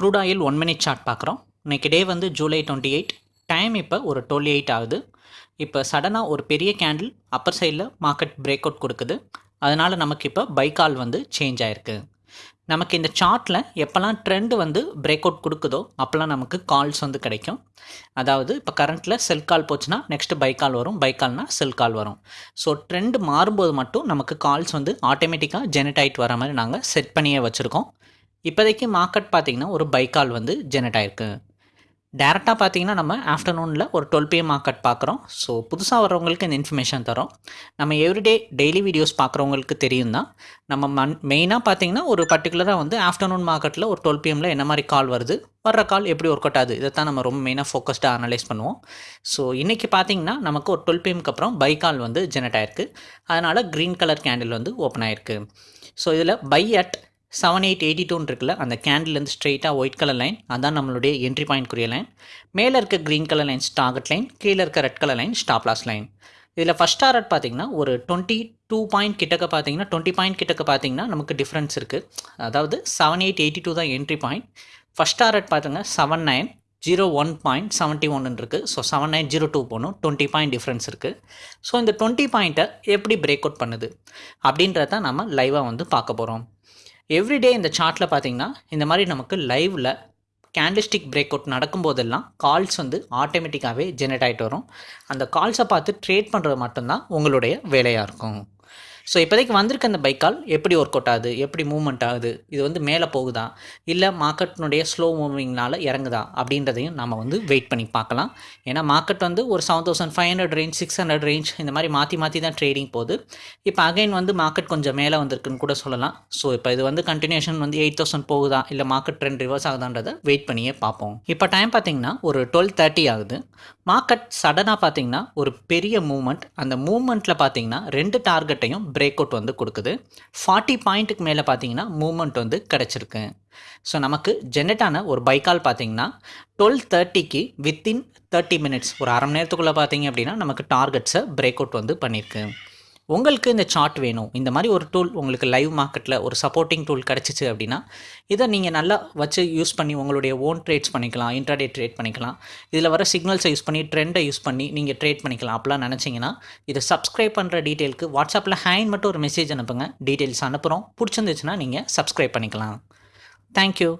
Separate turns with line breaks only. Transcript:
Crude oil one minute chart பார்க்குறோம். இன்றைக்கி டே வந்து ஜூலை டுவெண்ட்டி எயிட் டைம் இப்போ ஒரு டுவெல் எயிட் ஆகுது. இப்போ சடனாக ஒரு பெரிய கேண்டில் அப்பர் சைடில் மார்க்கெட் பிரேக் அவுட் கொடுக்குது. அதனால் நமக்கு இப்போ பைக்கால் வந்து சேஞ்ச் ஆகிருக்கு நமக்கு இந்த சார்ட்டில் எப்போல்லாம் ட்ரெண்டு வந்து பிரேக் அவுட் கொடுக்குதோ அப்போல்லாம் நமக்கு கால்ஸ் வந்து கிடைக்கும். அதாவது இப்போ கரண்ட்டில் செல் கால் போச்சுன்னா நெக்ஸ்ட் பை கால் வரும். பை கால்னால் செல் கால் வரும். ஸோ ட்ரெண்டு மாறும்போது மட்டும் நமக்கு கால்ஸ் வந்து ஆட்டோமேட்டிக்காக ஜெனரேட் ஆகிட்டு வர மாதிரி நாங்கள் செட் பண்ணியே வச்சுருக்கோம். இப்போதைக்கு மார்க்கெட் பார்த்திங்கன்னா ஒரு பை கால் வந்து ஜெனரேட் ஆகிருக்கு டேரெக்டாக பார்த்தீங்கன்னா நம்ம ஆஃப்டர்நூனில் ஒரு டுவெல் பிஎம் மார்க்கெட் பார்க்குறோம். ஸோ புதுசாக வரவங்களுக்கு இந்த இன்ஃபர்மேஷன் தரோம். நம்ம எவ்ரிடே டெய்லி வீடியோஸ் பார்க்குறவங்களுக்கு தெரியும் தான் நம்ம மன் மெயினாக பார்த்தீங்கன்னா ஒரு பர்டிகுலராக வந்து ஆஃப்டர்நூன் மார்க்கெட்டில் ஒரு டுவெல் பிஎம்மில் என்ன மாதிரி கால் வருது வர்ற கால் எப்படி ஒர்க் அவுட் ஆகுது இதை தான் நம்ம ரொம்ப மெயினாக ஃபோக்கஸ்டாக அனலைஸ் பண்ணுவோம். ஸோ இன்றைக்கி பார்த்தீங்கன்னா நமக்கு ஒரு டுவெல் பிஎம்க்கு அப்புறம் பை கால் வந்து ஜெனரேட் ஆயிருக்கு. அதனால் க்ரீன் கலர் கேண்டில் வந்து ஓப்பன் ஆயிருக்கு. ஸோ இதில் buy at seven eight eighty டூன்னு இருக்குல்ல அந்த கேண்டில்லேருந்து ஸ்ட்ரெயிட்டாக ஒயிட் கலர் லைன் அதான் நம்மளுடைய என்ட்ரி பாயிண்ட்க்குரிய லைன் மேலே இருக்க green colour line target line கீழே இருக்க red colour line stop loss line இதில் ஃபஸ்ட் டார்கெட் பார்த்தீங்கன்னா ஒரு டுவெண்ட்டி டூ பாயிண்ட் கிட்டக்க பார்த்தீங்கன்னா டுவெண்ட்டி பாயிண்ட் கிட்டக்க பார்த்தீங்கன்னா நமக்கு டிஃப்ரென்ஸ் இருக்குது அதாவது செவன் எயிட் எயிட்டி டூ தான் என்ட்ரி பாயிண்ட் ஃபஸ்ட் டார்கெட் பார்த்தீங்கன்னா seven nine zero one point seventy ஒன்னு இருக்குது so seven nine zero two போகணும் டுவெண்ட்டி பாயிண்ட் டிஃப்ரென்ஸ் இருக்குது ஸோ இந்த டுவெண்ட்டி பாயிண்ட்டை எப்படி பிரேக் அவுட் பண்ணுது? அப்படின்றத நம்ம லைவாக வந்து பார்க்க போகிறோம் எவ்ரிடே இந்த சார்ட்டில் பார்த்தீங்கன்னா இந்த மாதிரி நமக்கு லைவில் கேண்டிஸ்டிக் பிரேக் அவுட் நடக்கும்போதெல்லாம் கால்ஸ் வந்து ஆட்டோமேட்டிக்காகவே ஜெனரேட் ஆகிட்டு வரும். அந்த கால்ஸை பார்த்து ட்ரேட் பண்ணுறது மட்டும்தான் உங்களுடைய வேலையாக இருக்கும். ஸோ இப்போதைக்கு வந்திருக்க அந்த பைக்கால் எப்படி ஒர்க் அவுட் ஆகுது? எப்படி மூவ்மெண்ட் ஆகுது? இது வந்து மேலே போகுதா? இல்லை மார்க்கெட்டினுடைய ஸ்லோ மூவிங்னால் இறங்குதா? அப்படின்றதையும் நம்ம வந்து வெயிட் பண்ணி பார்க்கலாம். ஏன்னா மார்க்கெட் வந்து ஒரு seven thousand five hundred range six hundred range இந்த மாதிரி மாற்றி மாற்றி தான் ட்ரேடிங் போகுது. இப்போ அகைன் வந்து மார்க்கெட் கொஞ்சம் மேலே வந்திருக்குன்னு கூட சொல்லலாம். ஸோ இப்போ இது வந்து கண்டினியூஷன் வந்து எயிட் தௌசண்ட் போகுதா? இல்லை மார்க்கெட் ட்ரெண்ட் ரிவர்ஸ் ஆகுதான்றதை வெயிட் பண்ணியே பார்ப்போம். இப்போ டைம் பார்த்தீங்கன்னா ஒரு டுவெல் தேர்ட்டி ஆகுது. மார்க்கெட் சடனாக பார்த்தீங்கன்னா ஒரு பெரிய மூவ்மெண்ட் அந்த மூவ்மெண்ட்டில் பார்த்தீங்கன்னா ரெண்டு டார்கெட்டையும் பிரேக் அவுட் வந்து கொடுக்குது. ஃபார்ட்டி பாயிண்ட்டுக்கு மேலே பார்த்தீங்கன்னா மூமெண்ட் வந்து கிடச்சிருக்கு. ஸோ நமக்கு ஜென்ரேட்டான ஒரு பைக்கால் பார்த்தீங்கன்னா டுவெல் தேர்ட்டிக்கு வித்தின் தேர்ட்டி மினிட்ஸ் ஒரு அரை மணி நேரத்துக்குள்ளே பார்த்தீங்க அப்படின்னா நமக்கு டார்கெட்ஸை பிரேக் அவுட் வந்து பண்ணியிருக்கு. உங்களுக்கு இந்த சார்ட் வேணும். இந்த மாதிரி ஒரு டூல் உங்களுக்கு லைவ் மார்க்கெட்டில் ஒரு சப்போர்ட்டிங் டூல் கிடச்சிச்சு அப்படின்னா இதை நீங்கள் நல்லா வச்சு யூஸ் பண்ணி உங்களுடைய ஓன் ட்ரேட்ஸ் பண்ணிக்கலாம் இன்ட்ராடே ட்ரேட் பண்ணிக்கலாம். இதில் வர சிக்னல்ஸை யூஸ் பண்ணி ட்ரெண்டை யூஸ் பண்ணி நீங்கள் ட்ரேட் பண்ணிக்கலாம் அப்படிலாம் நினச்சிங்கன்னா இதை சப்ஸ்கிரைப் பண்ணுற டீட்டெயிலுக்கு வாட்ஸ்அப்பில் ஹேண்ட் மட்டும் ஒரு மெசேஜ் அனுப்புங்க. டீட்டெயில்ஸ் அனுப்புகிறோம் பிடிச்சிருந்துச்சுன்னா நீங்கள் சப்ஸ்கிரைப் பண்ணிக்கலாம். தேங்க்யூ